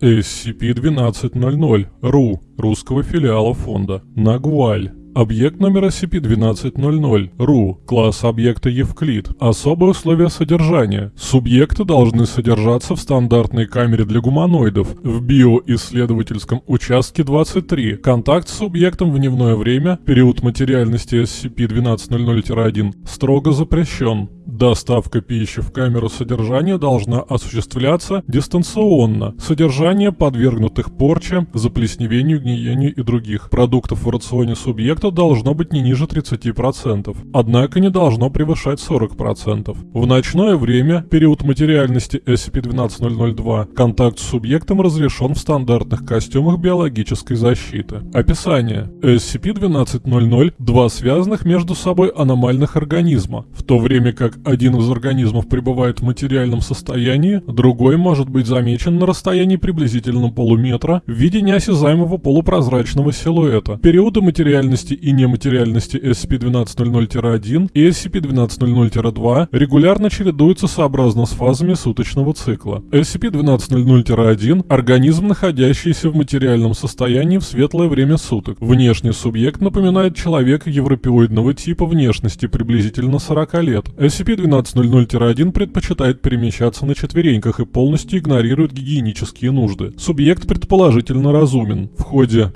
SCP-1200 РУ русского филиала фонда Нагваль. Объект номер SCP-1200 РУ, класс объекта Евклид. Особые условия содержания. Субъекты должны содержаться в стандартной камере для гуманоидов в биоисследовательском участке 23. Контакт с субъектом в дневное время, период материальности SCP-1200-1 строго запрещен. Доставка пищи в камеру содержания должна осуществляться дистанционно. Содержание подвергнутых порче, заплесневению, гниению и других продуктов в рационе субъекта должно быть не ниже 30%, однако не должно превышать 40%. В ночное время, период материальности SCP-12002, контакт с субъектом разрешен в стандартных костюмах биологической защиты. Описание. SCP-1200 – два связанных между собой аномальных организма, в то время как один из организмов пребывает в материальном состоянии, другой может быть замечен на расстоянии приблизительно полуметра в виде неосязаемого полупрозрачного силуэта. Периоды материальности и нематериальности SCP-1200-1 и SCP-1200-2 регулярно чередуются сообразно с фазами суточного цикла. SCP-1200-1 – организм, находящийся в материальном состоянии в светлое время суток. Внешний субъект напоминает человека европеоидного типа внешности приблизительно 40 лет. SCP SCP-1200-1 предпочитает перемещаться на четвереньках и полностью игнорирует гигиенические нужды. Субъект предположительно разумен. В ходе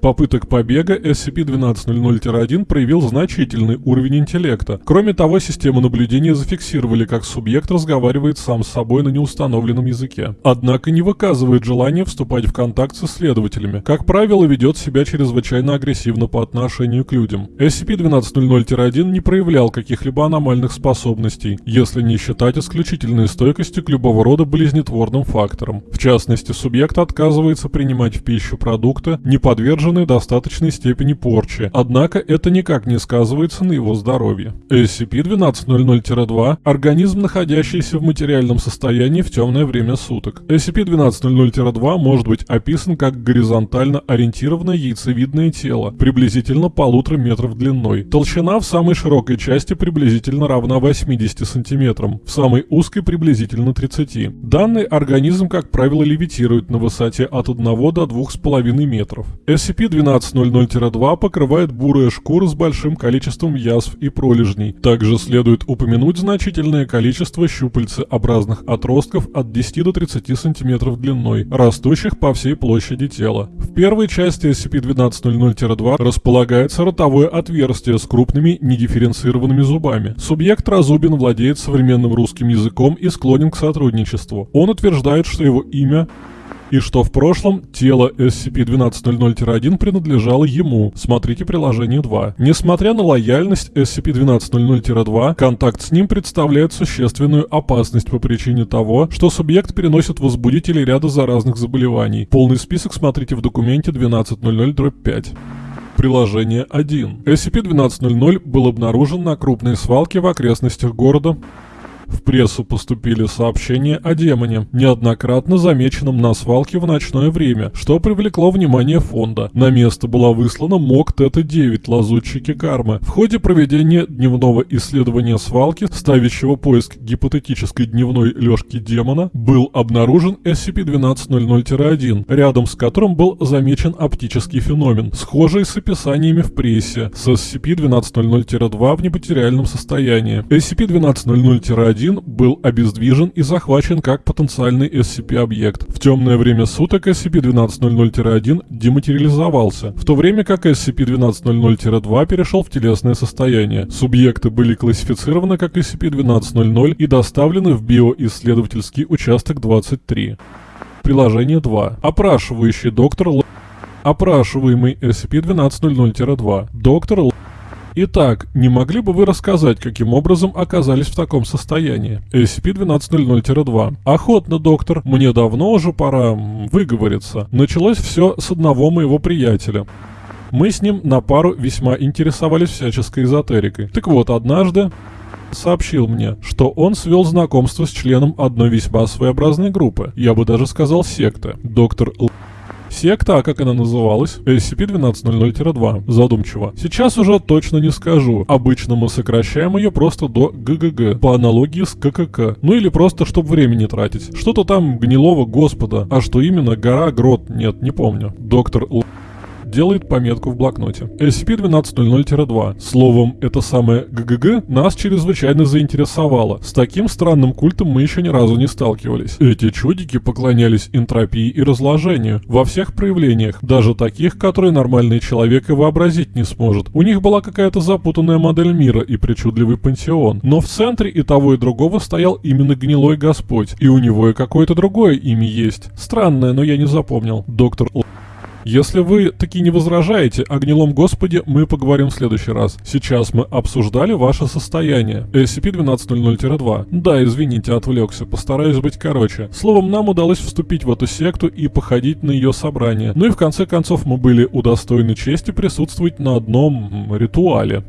попыток побега SCP-1200-1 проявил значительный уровень интеллекта. Кроме того, системы наблюдения зафиксировали, как субъект разговаривает сам с собой на неустановленном языке. Однако не выказывает желания вступать в контакт с исследователями. Как правило, ведет себя чрезвычайно агрессивно по отношению к людям. SCP-1200-1 не проявлял каких-либо аномальных способностей, если не считать исключительной стойкости к любого рода болезнетворным факторам. В частности, субъект отказывается принимать в пищу продукты, не подверженные подвержены достаточной степени порчи, однако это никак не сказывается на его здоровье. SCP-1200-2 – организм, находящийся в материальном состоянии в темное время суток. SCP-1200-2 может быть описан как горизонтально ориентированное яйцевидное тело, приблизительно полутора метров длиной. Толщина в самой широкой части приблизительно равна 80 сантиметрам, в самой узкой приблизительно 30. Данный организм, как правило, левитирует на высоте от 1 до 2,5 метров. SCP SCP-1200-2 покрывает бурая шкура с большим количеством язв и пролежней. Также следует упомянуть значительное количество щупальцеобразных отростков от 10 до 30 см длиной, растущих по всей площади тела. В первой части SCP-1200-2 располагается ротовое отверстие с крупными недифференцированными зубами. Субъект разубин владеет современным русским языком и склонен к сотрудничеству. Он утверждает, что его имя и что в прошлом тело SCP-1200-1 принадлежало ему. Смотрите приложение 2. Несмотря на лояльность SCP-1200-2, контакт с ним представляет существенную опасность по причине того, что субъект переносит возбудители ряда заразных заболеваний. Полный список смотрите в документе 1200-5. Приложение 1. SCP-1200 был обнаружен на крупной свалке в окрестностях города в прессу поступили сообщения о демоне, неоднократно замеченном на свалке в ночное время, что привлекло внимание фонда. На место была выслана МОК Тета-9 лазутчики кармы. В ходе проведения дневного исследования свалки, ставящего поиск гипотетической дневной лёжки демона, был обнаружен SCP-1200-1, рядом с которым был замечен оптический феномен, схожий с описаниями в прессе, с SCP-1200-2 в нематериальном состоянии. SCP-1200-1 1 был обездвижен и захвачен как потенциальный SCP-объект. В темное время суток SCP-1200-1 дематериализовался, в то время как SCP-1200-2 перешел в телесное состояние. Субъекты были классифицированы как SCP-1200 и доставлены в биоисследовательский участок 23. Приложение 2. Опрашивающий доктор Л... Опрашиваемый SCP-1200-2. Доктор Л... Итак, не могли бы вы рассказать, каким образом оказались в таком состоянии? SCP-1200-2. Охотно, доктор. Мне давно уже пора выговориться. Началось все с одного моего приятеля. Мы с ним на пару весьма интересовались всяческой эзотерикой. Так вот, однажды сообщил мне, что он свел знакомство с членом одной весьма своеобразной группы, я бы даже сказал секты. Доктор Л Секта, а как она называлась? SCP-1200-2. Задумчиво. Сейчас уже точно не скажу. Обычно мы сокращаем ее просто до ГГГ, по аналогии с ККК. Ну или просто, чтобы время не тратить. Что-то там гнилого господа. А что именно, гора, грот, нет, не помню. Доктор Л делает пометку в блокноте. SCP-1200-2. Словом, это самое ГГГ нас чрезвычайно заинтересовало. С таким странным культом мы еще ни разу не сталкивались. Эти чудики поклонялись энтропии и разложению во всех проявлениях, даже таких, которые нормальный человек и вообразить не сможет. У них была какая-то запутанная модель мира и причудливый пантеон. Но в центре и того, и другого стоял именно гнилой господь, и у него и какое-то другое имя есть. Странное, но я не запомнил. Доктор Л. Если вы таки не возражаете о гнилом господе, мы поговорим в следующий раз. Сейчас мы обсуждали ваше состояние. SCP-1200-2. Да, извините, отвлекся, постараюсь быть короче. Словом, нам удалось вступить в эту секту и походить на ее собрание. Ну и в конце концов мы были удостоены чести присутствовать на одном ритуале.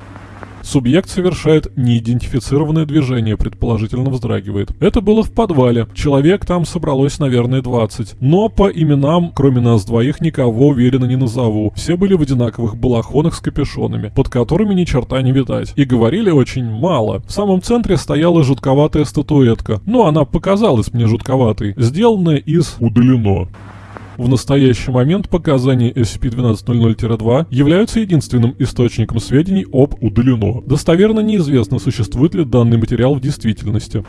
Субъект совершает неидентифицированное движение, предположительно вздрагивает. Это было в подвале. Человек там собралось, наверное, 20. Но по именам, кроме нас двоих, никого уверенно не назову. Все были в одинаковых балахонах с капюшонами, под которыми ни черта не видать. И говорили очень мало. В самом центре стояла жутковатая статуэтка. Но она показалась мне жутковатой. Сделанная из «удалено». В настоящий момент показания SCP-1200-2 являются единственным источником сведений об удалено. Достоверно неизвестно, существует ли данный материал в действительности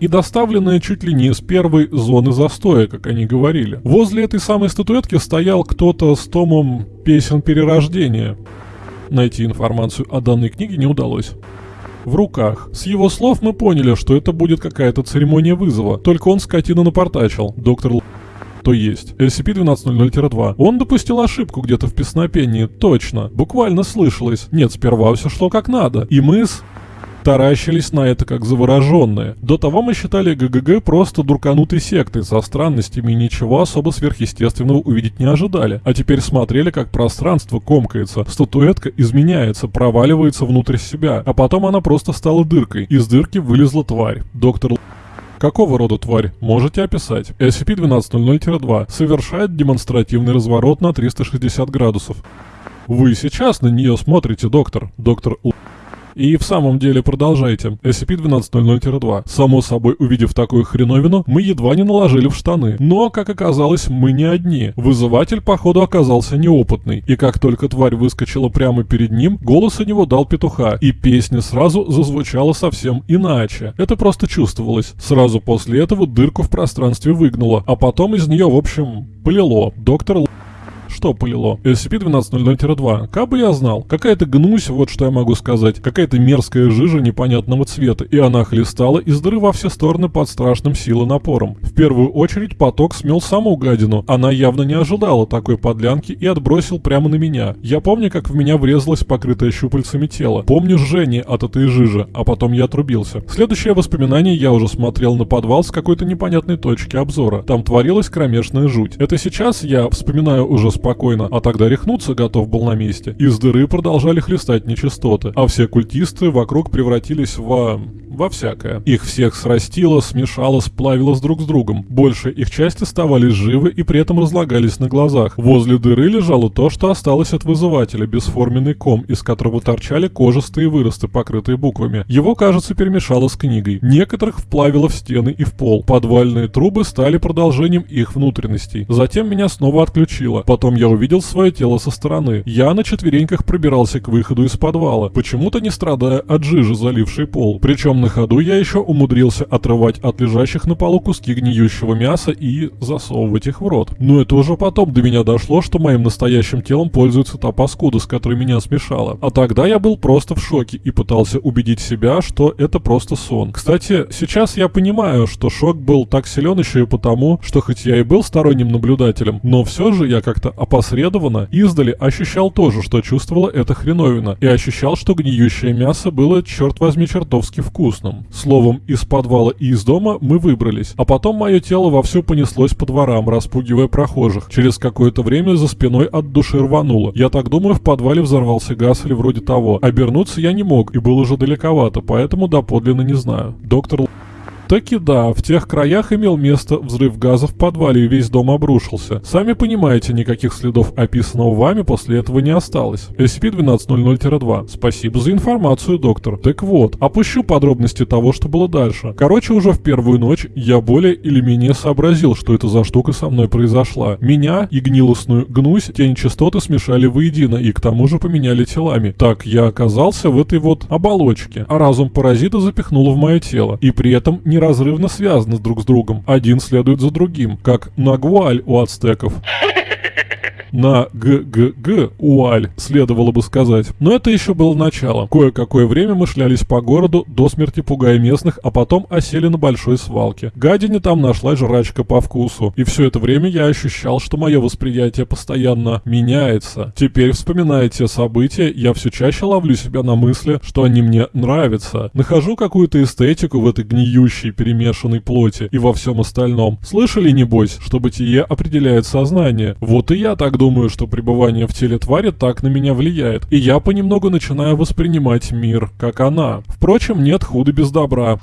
и доставленная чуть ли не из первой зоны застоя, как они говорили. Возле этой самой статуэтки стоял кто-то с томом песен перерождения. Найти информацию о данной книге не удалось в руках. С его слов мы поняли, что это будет какая-то церемония вызова, только он скотина напортачил. Доктор то есть SCP-1200-2. Он допустил ошибку где-то в песнопении, точно. Буквально слышалось. Нет, сперва все шло как надо. И мы с таращились на это как завороженные. До того мы считали ГГГ просто дурканутой сектой со странностями и ничего особо сверхъестественного увидеть не ожидали. А теперь смотрели, как пространство комкается, статуэтка изменяется, проваливается внутрь себя, а потом она просто стала дыркой. Из дырки вылезла тварь. Доктор Какого рода тварь? Можете описать. SCP-1200-2 совершает демонстративный разворот на 360 градусов. Вы сейчас на нее смотрите, доктор. Доктор Л. И в самом деле продолжайте. SCP-1200-2. Само собой, увидев такую хреновину, мы едва не наложили в штаны. Но, как оказалось, мы не одни. Вызыватель, походу, оказался неопытный. И как только тварь выскочила прямо перед ним, голос у него дал петуха. И песня сразу зазвучала совсем иначе. Это просто чувствовалось. Сразу после этого дырку в пространстве выгнуло. А потом из нее, в общем, полило. Доктор что полило? SCP-1200-2. Как бы я знал. Какая-то гнусь, вот что я могу сказать. Какая-то мерзкая жижа непонятного цвета. И она хлестала из дыры во все стороны под страшным силой напором. В первую очередь поток смел саму гадину. Она явно не ожидала такой подлянки и отбросил прямо на меня. Я помню, как в меня врезалось покрытое щупальцами тело. Помню жжение от этой жижи, а потом я отрубился. Следующее воспоминание я уже смотрел на подвал с какой-то непонятной точки обзора. Там творилась кромешная жуть. Это сейчас я вспоминаю уже с спокойно, а тогда рехнуться готов был на месте. Из дыры продолжали хлестать нечистоты, а все культисты вокруг превратились в во всякое. Их всех срастило, смешало, сплавило с друг с другом. Больше их части оставались живы и при этом разлагались на глазах. Возле дыры лежало то, что осталось от вызывателя, бесформенный ком, из которого торчали кожистые выросты, покрытые буквами. Его, кажется, перемешало с книгой. Некоторых вплавило в стены и в пол. Подвальные трубы стали продолжением их внутренностей. Затем меня снова отключило. Потом я увидел свое тело со стороны. Я на четвереньках пробирался к выходу из подвала, почему-то не страдая от жижи, залившей пол. Причем на ходу я еще умудрился отрывать от лежащих на полу куски гниющего мяса и засовывать их в рот. Но это уже потом до меня дошло, что моим настоящим телом пользуется та паскуда, с которой меня смешала. А тогда я был просто в шоке и пытался убедить себя, что это просто сон. Кстати, сейчас я понимаю, что шок был так силен еще и потому, что хоть я и был сторонним наблюдателем, но все же я как-то опосредованно издали ощущал тоже, что чувствовала эта хреновина, и ощущал, что гниющее мясо было, черт возьми, чертовски вкусным. Словом, из подвала и из дома мы выбрались, а потом мое тело вовсю понеслось по дворам, распугивая прохожих. Через какое-то время за спиной от души рвануло. Я так думаю, в подвале взорвался газ или вроде того. Обернуться я не мог и был уже далековато, поэтому доподлинно не знаю. Доктор Таки да, в тех краях имел место взрыв газа в подвале и весь дом обрушился. Сами понимаете, никаких следов описанного вами после этого не осталось. SCP-1200-2. Спасибо за информацию, доктор. Так вот, опущу подробности того, что было дальше. Короче, уже в первую ночь я более или менее сообразил, что это за штука со мной произошла. Меня и гнилостную гнусь тень частоты смешали воедино и к тому же поменяли телами. Так я оказался в этой вот оболочке, а разум паразита запихнул в мое тело. И при этом неразрывно связаны друг с другом. Один следует за другим, как нагвуаль у ацтеков на ГГГ Уаль, следовало бы сказать. Но это еще было начало. Кое-какое время мы шлялись по городу, до смерти пугая местных, а потом осели на большой свалке. Гадине там нашла жрачка по вкусу. И все это время я ощущал, что мое восприятие постоянно меняется. Теперь, вспоминая те события, я все чаще ловлю себя на мысли, что они мне нравятся. Нахожу какую-то эстетику в этой гниющей перемешанной плоти и во всем остальном. Слышали, небось, что бытие определяет сознание? Вот и я так думаю, что пребывание в теле твари так на меня влияет, и я понемногу начинаю воспринимать мир, как она. Впрочем, нет худа без добра.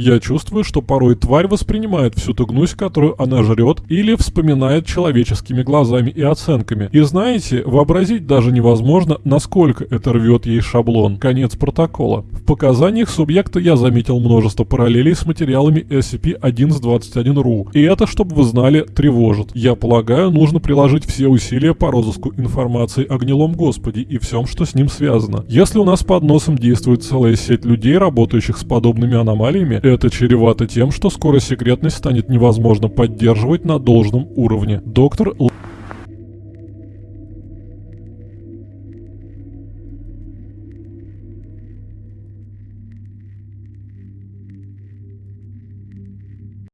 Я чувствую, что порой тварь воспринимает всю ту гнусь, которую она жрет, или вспоминает человеческими глазами и оценками. И знаете, вообразить даже невозможно, насколько это рвет ей шаблон. Конец протокола. В показаниях субъекта я заметил множество параллелей с материалами SCP-1121-RU. И это, чтобы вы знали, тревожит. Я полагаю, нужно приложить все усилия по розыску информации о гнилом Господе и всем, что с ним связано. Если у нас под носом действует целая сеть людей, работающих с подобными аномалиями, это чревато тем, что скоро секретность станет невозможно поддерживать на должном уровне. Доктор Л...